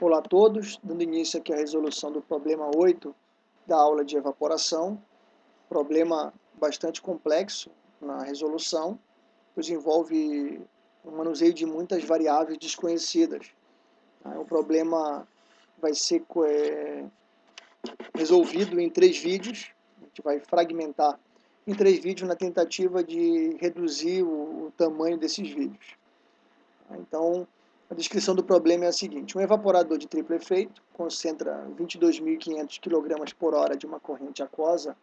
Olá a todos, dando início aqui à resolução do problema 8 da aula de evaporação. Problema bastante complexo na resolução, pois envolve o manuseio de muitas variáveis desconhecidas. O problema vai ser é, resolvido em três vídeos, a gente vai fragmentar em três vídeos na tentativa de reduzir o, o tamanho desses vídeos. Então, a descrição do problema é a seguinte, um evaporador de triplo efeito concentra 22.500 kg por hora de uma corrente aquosa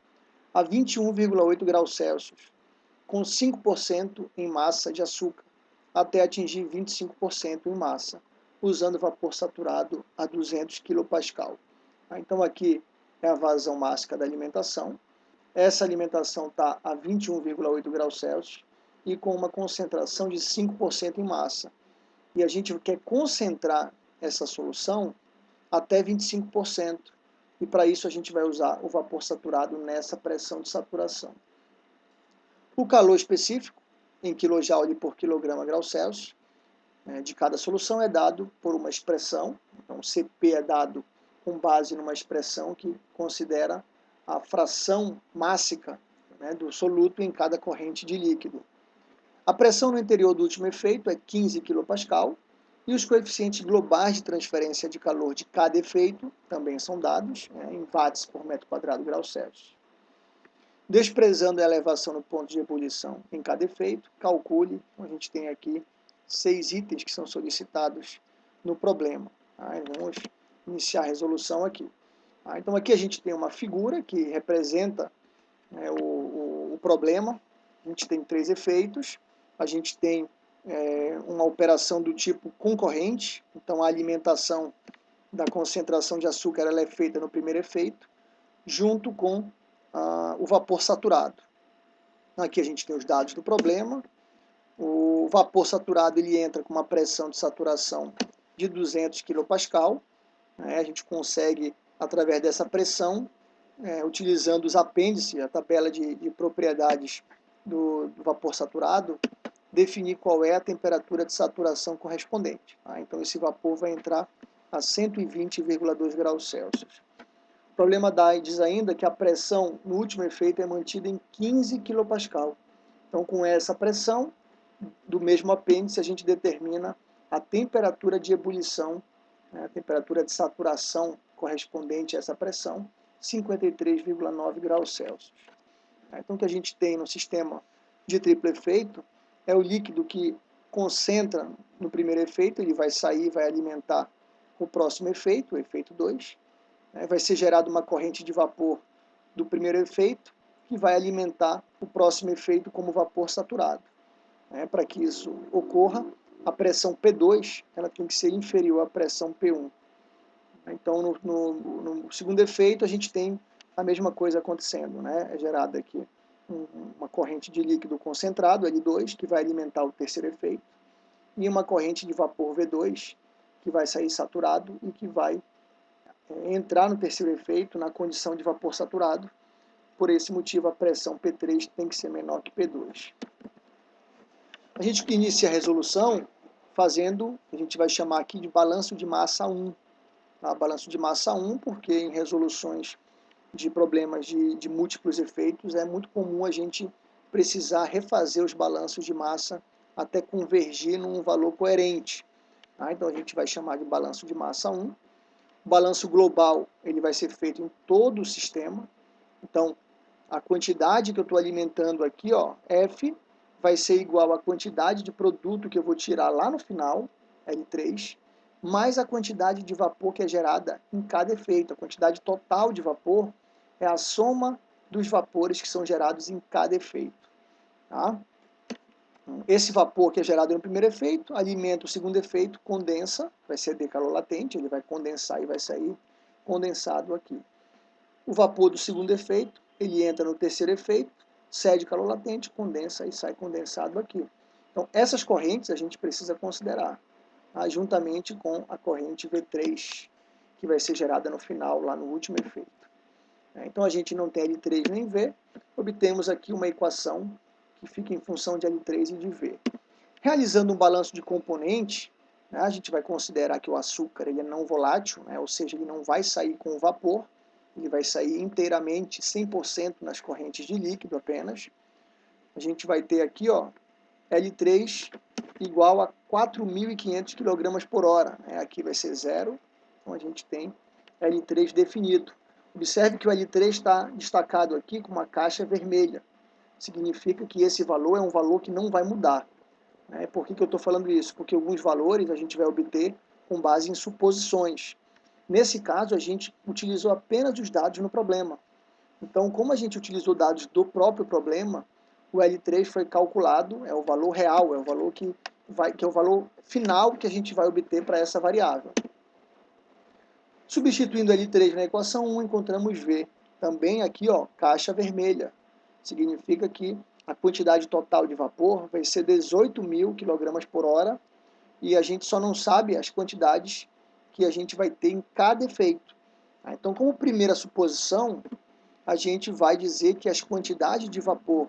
a 21,8 graus Celsius, com 5% em massa de açúcar, até atingir 25% em massa, usando vapor saturado a 200 kPa. Ah, então aqui é a vazão máxima da alimentação. Essa alimentação está a 21,8 graus Celsius e com uma concentração de 5% em massa e a gente quer concentrar essa solução até 25%. E para isso a gente vai usar o vapor saturado nessa pressão de saturação. O calor específico, em kJ por quilograma grau Celsius, né, de cada solução é dado por uma expressão. Então, Cp é dado com base numa expressão que considera a fração mássica né, do soluto em cada corrente de líquido. A pressão no interior do último efeito é 15 kPa e os coeficientes globais de transferência de calor de cada efeito também são dados né, em watts por metro quadrado grau Celsius. Desprezando a elevação no ponto de ebulição em cada efeito, calcule, a gente tem aqui seis itens que são solicitados no problema. Tá? Vamos iniciar a resolução aqui. Tá? Então aqui a gente tem uma figura que representa né, o, o, o problema, a gente tem três efeitos, a gente tem é, uma operação do tipo concorrente, então a alimentação da concentração de açúcar ela é feita no primeiro efeito, junto com ah, o vapor saturado. Aqui a gente tem os dados do problema, o vapor saturado ele entra com uma pressão de saturação de 200 kPa, né, a gente consegue, através dessa pressão, é, utilizando os apêndices, a tabela de, de propriedades do, do vapor saturado, definir qual é a temperatura de saturação correspondente. Tá? Então, esse vapor vai entrar a 120,2 graus Celsius. O problema da diz ainda que a pressão no último efeito é mantida em 15 kPa. Então, com essa pressão, do mesmo apêndice, a gente determina a temperatura de ebulição, né, a temperatura de saturação correspondente a essa pressão, 53,9 graus Celsius. Então, o que a gente tem no sistema de triplo efeito é o líquido que concentra no primeiro efeito, ele vai sair, vai alimentar o próximo efeito, o efeito 2. Né? Vai ser gerada uma corrente de vapor do primeiro efeito, que vai alimentar o próximo efeito como vapor saturado. Né? Para que isso ocorra, a pressão P2 ela tem que ser inferior à pressão P1. Então, no, no, no segundo efeito, a gente tem a mesma coisa acontecendo, né? é gerada aqui uma corrente de líquido concentrado, L2, que vai alimentar o terceiro efeito, e uma corrente de vapor V2, que vai sair saturado e que vai é, entrar no terceiro efeito na condição de vapor saturado. Por esse motivo, a pressão P3 tem que ser menor que P2. A gente inicia a resolução fazendo, a gente vai chamar aqui de balanço de massa 1. Tá? Balanço de massa 1, porque em resoluções de problemas de, de múltiplos efeitos, é muito comum a gente precisar refazer os balanços de massa até convergir num valor coerente. Tá? Então a gente vai chamar de balanço de massa 1. O balanço global ele vai ser feito em todo o sistema. Então a quantidade que eu estou alimentando aqui, ó, F, vai ser igual à quantidade de produto que eu vou tirar lá no final, L3, mais a quantidade de vapor que é gerada em cada efeito. A quantidade total de vapor é a soma dos vapores que são gerados em cada efeito. Tá? Esse vapor que é gerado no primeiro efeito, alimenta o segundo efeito, condensa, vai de calor latente, ele vai condensar e vai sair condensado aqui. O vapor do segundo efeito, ele entra no terceiro efeito, cede calor latente, condensa e sai condensado aqui. Então, essas correntes a gente precisa considerar, tá? juntamente com a corrente V3, que vai ser gerada no final, lá no último efeito. Né? Então a gente não tem L3 nem V, obtemos aqui uma equação que fica em função de L3 e de V. Realizando um balanço de componente, Né? A gente vai considerar que o açúcar ele é não volátil, né? ou seja, ele não vai sair com vapor, ele vai sair inteiramente, 100% nas correntes de líquido apenas. A gente vai ter aqui ó, L3 igual a 4.500 kg por hora. Aqui vai ser zero, então a gente tem L3 definido. Observe que o L3 está destacado aqui com uma caixa vermelha. Significa que esse valor é um valor que não vai mudar. Né? Por que, que eu estou falando isso? Porque alguns valores a gente vai obter com base em suposições. Nesse caso, a gente utilizou apenas os dados no problema. Então, como a gente utilizou dados do próprio problema, o L3 foi calculado, é o valor real, é o valor que, vai, que é o valor final que a gente vai obter para essa variável. Substituindo L3 na equação 1, encontramos V. Também aqui, ó, caixa vermelha. Significa que a quantidade total de vapor vai ser 18 mil kg por hora e a gente só não sabe as quantidades que a gente vai ter em cada efeito. Tá? Então, como primeira suposição, a gente vai dizer que as quantidades de vapor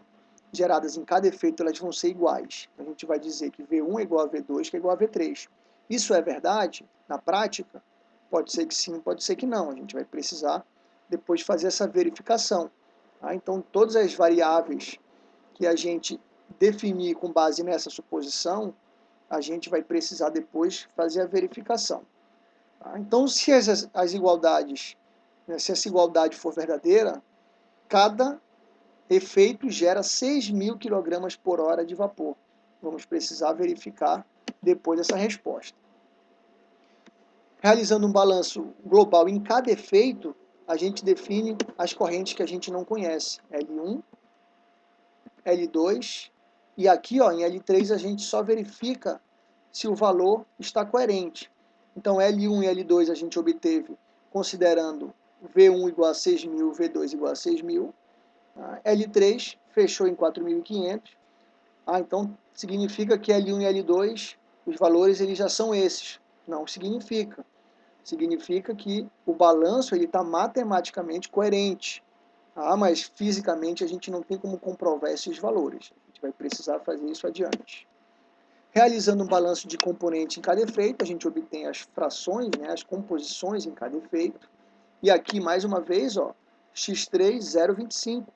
geradas em cada efeito elas vão ser iguais. A gente vai dizer que V1 é igual a V2, que é igual a V3. Isso é verdade? Na prática, pode ser que sim, pode ser que não. A gente vai precisar depois fazer essa verificação. Tá? Então, todas as variáveis que a gente definir com base nessa suposição, a gente vai precisar depois fazer a verificação. Tá? Então, se as, as igualdades, né, se essa igualdade for verdadeira, cada efeito gera 6 mil kg por hora de vapor. Vamos precisar verificar depois essa resposta. Realizando um balanço global em cada efeito, a gente define as correntes que a gente não conhece. L1, L2 e aqui ó, em L3 a gente só verifica se o valor está coerente. Então L1 e L2 a gente obteve considerando V1 igual a 6.000, V2 igual a 6.000. Tá? L3 fechou em 4.500. Ah, então significa que L1 e L2, os valores eles já são esses. Não significa. Significa que o balanço está matematicamente coerente. Ah, mas fisicamente a gente não tem como comprovar esses valores. A gente vai precisar fazer isso adiante. Realizando um balanço de componente em cada efeito, a gente obtém as frações, né, as composições em cada efeito. E aqui, mais uma vez, ó, x3, 0,25.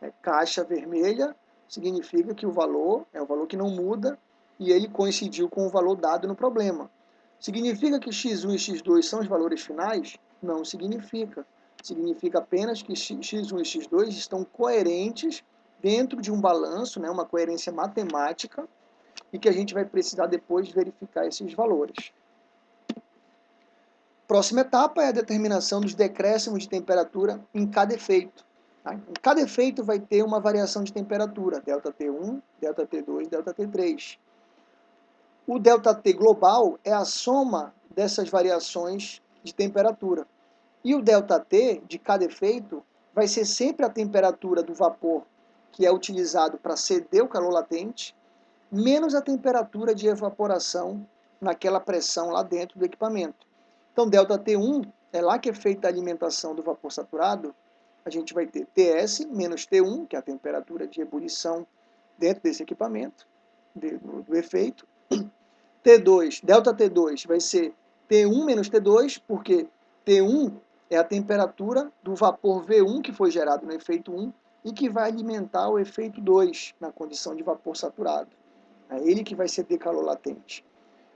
É, caixa vermelha significa que o valor é o valor que não muda e ele coincidiu com o valor dado no problema. Significa que x1 e x2 são os valores finais? Não significa significa apenas que x1 e x2 estão coerentes dentro de um balanço, né, uma coerência matemática, e que a gente vai precisar depois verificar esses valores. Próxima etapa é a determinação dos decréscimos de temperatura em cada efeito. Tá? Em cada efeito vai ter uma variação de temperatura, ΔT1, ΔT2, ΔT3. O ΔT global é a soma dessas variações de temperatura. E o ΔT de cada efeito vai ser sempre a temperatura do vapor que é utilizado para ceder o calor latente, menos a temperatura de evaporação naquela pressão lá dentro do equipamento. Então, ΔT1 é lá que é feita a alimentação do vapor saturado, a gente vai ter TS menos T1, que é a temperatura de ebulição dentro desse equipamento, do, do efeito. T2, delta T2 vai ser T1 menos T2, porque T1 é a temperatura do vapor V1 que foi gerado no efeito 1 e que vai alimentar o efeito 2 na condição de vapor saturado. É ele que vai ceder calor latente.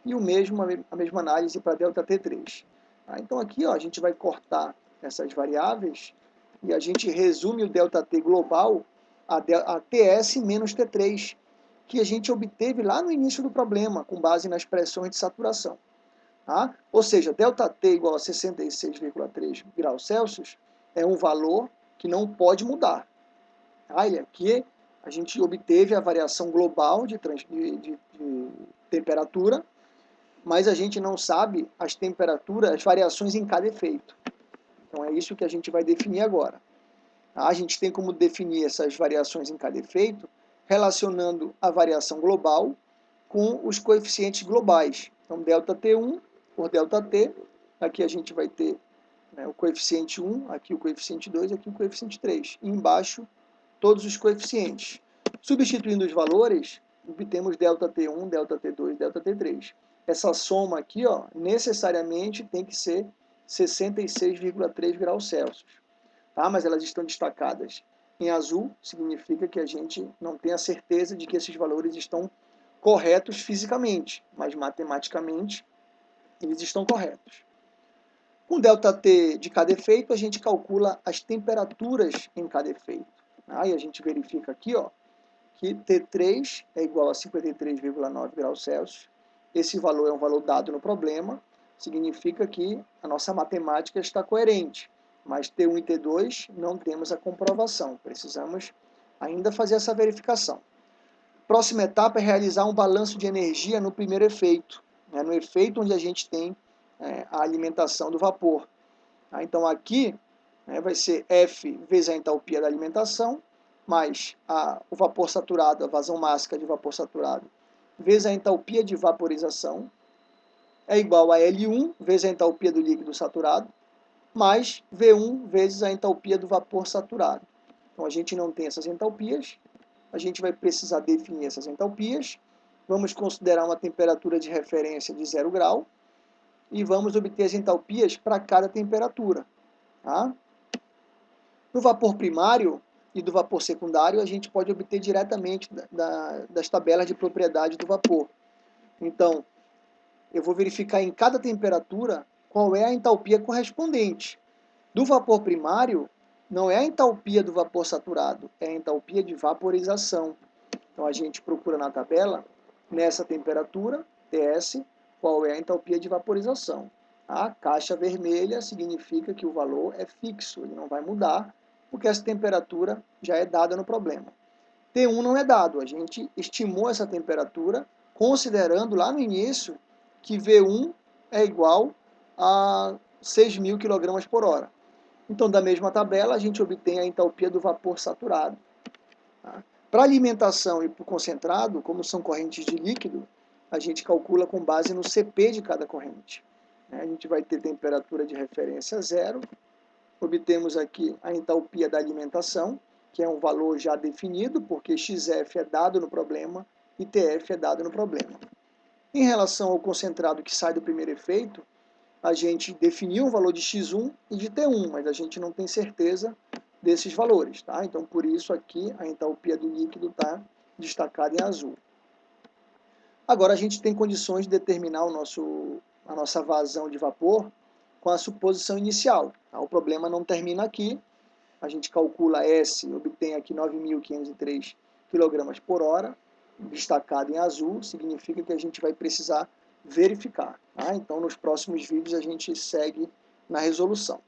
E o mesmo, a mesma análise para delta T3. Tá? Então aqui ó, a gente vai cortar essas variáveis e a gente resume o delta T global a, a TS menos T3, que a gente obteve lá no início do problema, com base nas pressões de saturação. Tá? Ou seja, ΔT igual a 66,3 graus Celsius é um valor que não pode mudar. Tá? E aqui a gente obteve a variação global de, de, de, de temperatura, mas a gente não sabe as temperaturas, as variações em cada efeito. Então é isso que a gente vai definir agora. Tá? A gente tem como definir essas variações em cada efeito relacionando a variação global com os coeficientes globais. Então, delta T1 por delta T, aqui a gente vai ter né, o coeficiente 1, aqui o coeficiente 2, aqui o coeficiente 3. E embaixo, todos os coeficientes. Substituindo os valores, obtemos delta T1, delta T2, delta T3. Essa soma aqui, ó, necessariamente tem que ser 66,3 graus Celsius. Tá? Mas elas estão destacadas em azul, significa que a gente não tem a certeza de que esses valores estão corretos fisicamente, mas matematicamente eles estão corretos. Com ΔT de cada efeito, a gente calcula as temperaturas em cada efeito. Aí a gente verifica aqui ó, que T3 é igual a 53,9 graus Celsius. Esse valor é um valor dado no problema, significa que a nossa matemática está coerente. Mas T1 e T2 não temos a comprovação, precisamos ainda fazer essa verificação. Próxima etapa é realizar um balanço de energia no primeiro efeito, né, no efeito onde a gente tem é, a alimentação do vapor. Tá? Então aqui né, vai ser F vezes a entalpia da alimentação, mais a, o vapor saturado, a vazão máxima de vapor saturado, vezes a entalpia de vaporização, é igual a L1 vezes a entalpia do líquido saturado, mais V1 vezes a entalpia do vapor saturado. Então a gente não tem essas entalpias, a gente vai precisar definir essas entalpias, vamos considerar uma temperatura de referência de 0 grau, e vamos obter as entalpias para cada temperatura. Tá? No vapor primário e do vapor secundário, a gente pode obter diretamente da, da, das tabelas de propriedade do vapor. Então, eu vou verificar em cada temperatura qual é a entalpia correspondente. Do vapor primário, não é a entalpia do vapor saturado, é a entalpia de vaporização. Então, a gente procura na tabela, nessa temperatura, TS, qual é a entalpia de vaporização. A caixa vermelha significa que o valor é fixo, ele não vai mudar, porque essa temperatura já é dada no problema. T1 não é dado, a gente estimou essa temperatura considerando lá no início que V1 é igual a 6.000 kg por hora. Então, da mesma tabela, a gente obtém a entalpia do vapor saturado. Tá? Para alimentação e para o concentrado, como são correntes de líquido, a gente calcula com base no CP de cada corrente. A gente vai ter temperatura de referência zero, obtemos aqui a entalpia da alimentação, que é um valor já definido, porque XF é dado no problema e TF é dado no problema. Em relação ao concentrado que sai do primeiro efeito, a gente definiu o valor de X1 e de T1, mas a gente não tem certeza desses valores. Tá? Então, por isso aqui a entalpia do líquido está destacada em azul. Agora a gente tem condições de determinar o nosso, a nossa vazão de vapor com a suposição inicial. Tá? O problema não termina aqui, a gente calcula S, obtém aqui 9.503 kg por hora, destacado em azul, significa que a gente vai precisar verificar. Tá? Então, nos próximos vídeos a gente segue na resolução.